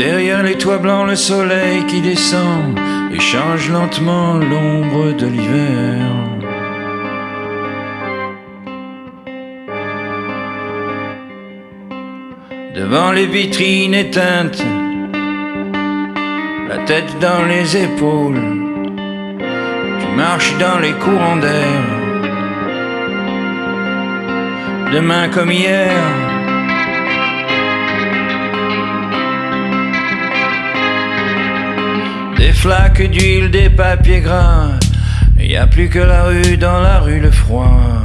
Derrière les toits blancs, le soleil qui descend et change lentement l'ombre de l'hiver. Devant les vitrines éteintes, la tête dans les épaules, tu marches dans les courants d'air. Demain comme hier. Flaques d'huile, des papiers gras, y a plus que la rue dans la rue le froid.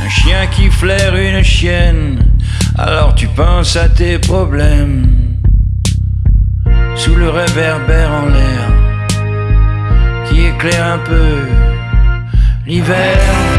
Un chien qui flaire une chienne, alors tu penses à tes problèmes. Sous le réverbère en l'air, qui éclaire un peu l'hiver.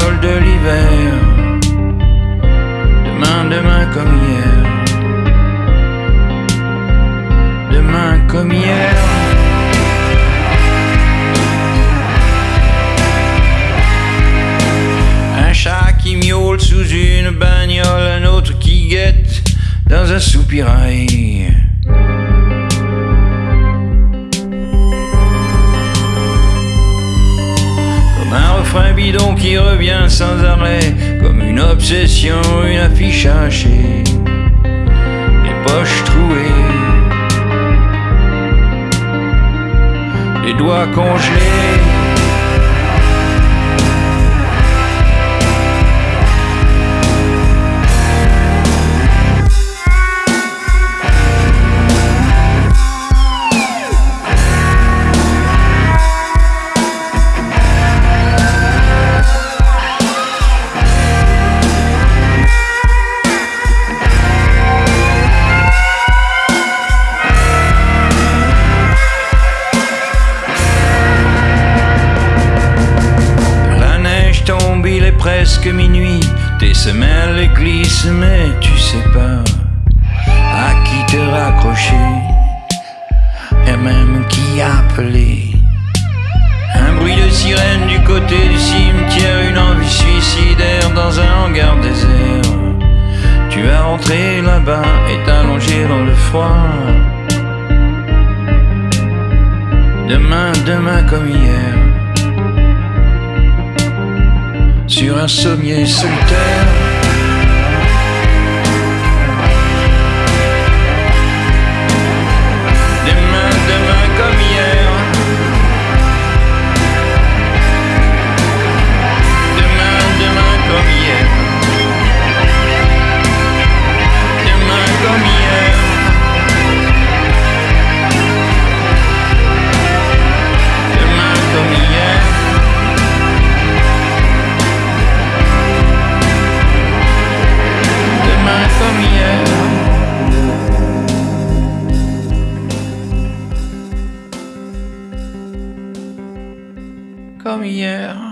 Sol de l'hiver. Demain, demain comme hier. Demain comme hier. Un chat qui miaule sous une bagnole, un autre qui guette dans un soupirail. Refrain bidon qui revient sans arrêt, comme une obsession, une affiche hachée, les poches trouées, les doigts congelés. Presque minuit. Tes semelles glissent, mais tu sais pas à qui te raccrocher et même qui appeler. Un bruit de sirène du côté du cimetière, une envie suicidaire dans un hangar désert. Tu vas rentrer là-bas et t'allonger dans le froid. Demain, demain comme hier sur un sommier solitaire. Comme hier.